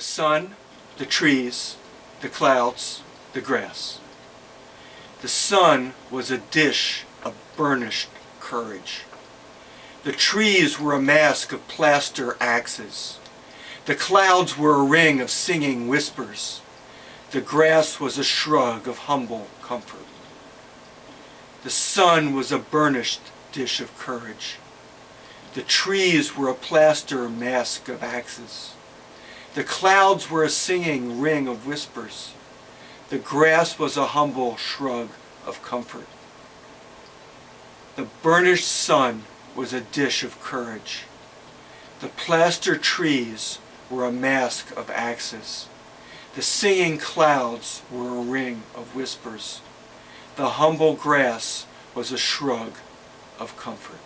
sun, the trees, the clouds, the grass. The sun was a dish of burnished courage. The trees were a mask of plaster axes. The clouds were a ring of singing whispers. The grass was a shrug of humble comfort. The sun was a burnished dish of courage. The trees were a plaster mask of axes. The clouds were a singing ring of whispers. The grass was a humble shrug of comfort. The burnished sun was a dish of courage. The plaster trees were a mask of axes. The singing clouds were a ring of whispers. The humble grass was a shrug of comfort.